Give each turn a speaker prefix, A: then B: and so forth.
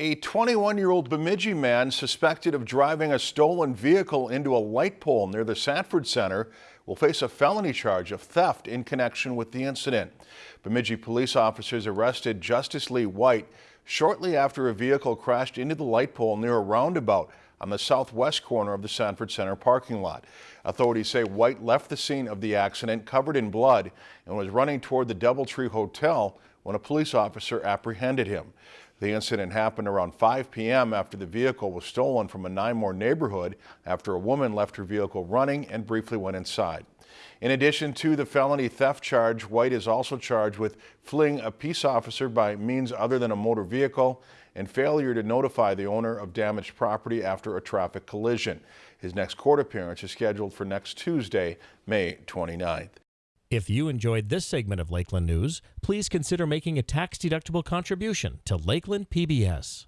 A: A 21-year-old Bemidji man suspected of driving a stolen vehicle into a light pole near the Sanford Center will face a felony charge of theft in connection with the incident. Bemidji police officers arrested Justice Lee White shortly after a vehicle crashed into the light pole near a roundabout on the southwest corner of the Sanford Center parking lot. Authorities say White left the scene of the accident covered in blood and was running toward the Doubletree Hotel when a police officer apprehended him. The incident happened around 5 p.m. after the vehicle was stolen from a Nymore neighborhood after a woman left her vehicle running and briefly went inside. In addition to the felony theft charge, White is also charged with fleeing a peace officer by means other than a motor vehicle and failure to notify the owner of damaged property after a traffic collision. His next court appearance is scheduled for next Tuesday, May 29th.
B: If you enjoyed this segment of Lakeland News, please consider making a tax-deductible contribution to Lakeland PBS.